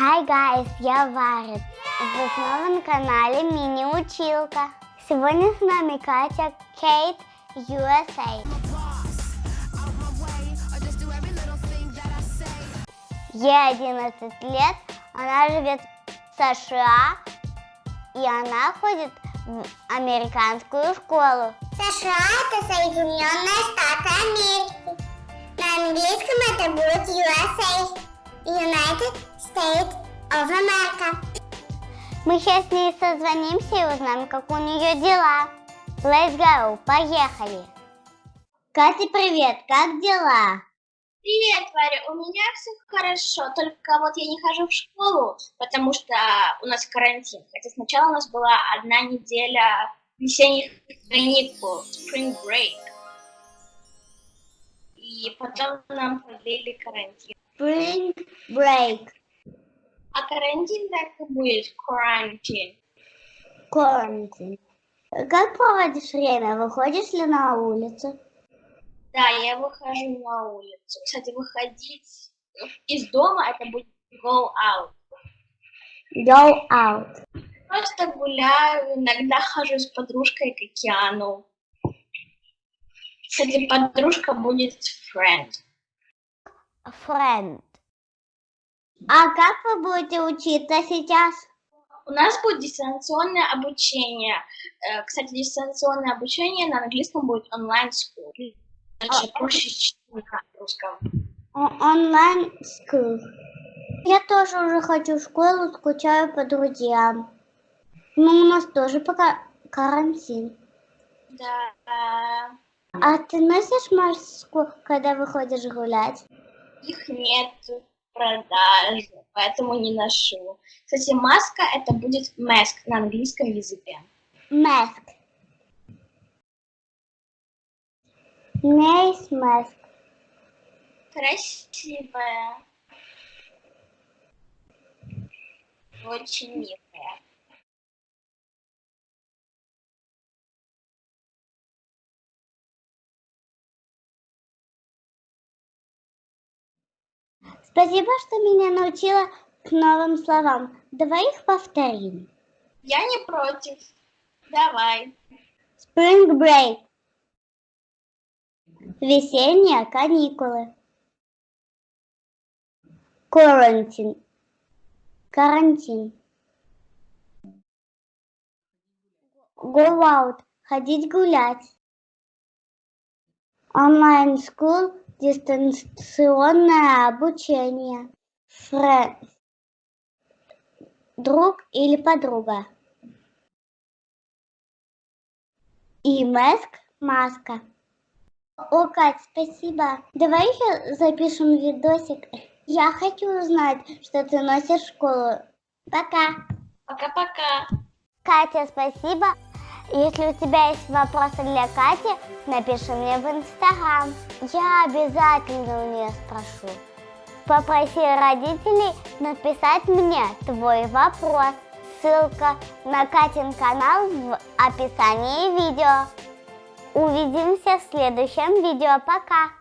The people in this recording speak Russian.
Hi guys, я Варя. Вы снова на канале Мини Училка. Сегодня с нами Катя Кейт USA. Ей 11 лет, она живет в США, и она ходит в американскую школу. США это Соединенные Штаты Америки. На английском это будет USA. United States of America. Мы сейчас с ней созвонимся и узнаем, как у нее дела. Let's go, поехали. Катя, привет, как дела? Привет, Варя, у меня все хорошо, только вот я не хожу в школу, потому что у нас карантин. Хотя сначала у нас была одна неделя весенних каникул, spring break. И потом нам продлили карантин. Spring break, А карантин так и будет, карантин. quarantine. Как проводишь время? Выходишь ли на улицу? Да, я выхожу на улицу. Кстати, выходить из дома это будет go out. Go out. Просто гуляю, иногда хожу с подружкой к океану. Кстати, подружка будет friend. Friend. А как вы будете учиться сейчас? У нас будет дистанционное обучение. Э, Кстати, дистанционное обучение на английском будет онлайн school. Даже проще, чем на русском. О- Онлайн school. Я тоже уже хочу в школу, скучаю по друзьям. Ну, у нас тоже пока карантин. Да. А ты носишь маску, когда выходишь гулять? Их нет продаже, поэтому не ношу. Кстати, маска это будет mask на английском языке. Mask. Nice mask. Красивая. Очень милая. Спасибо, что меня научила к новым словам. Давай их повторим. Я не против. Давай. Spring break. Весенние каникулы. Quarantine. Карантин. Go out. Ходить гулять. Онлайн school. Дистанционное обучение. Friend. Друг или подруга. И маск маска. О, Кать, спасибо. Давай еще запишем видосик. Я хочу узнать, что ты носишь в школу. Пока. Пока-пока. Катя, спасибо. Если у тебя есть вопросы для Кати, напиши мне в Инстаграм. Я обязательно у нее спрошу. Попроси родителей написать мне твой вопрос. Ссылка на Катин канал в описании видео. Увидимся в следующем видео. Пока!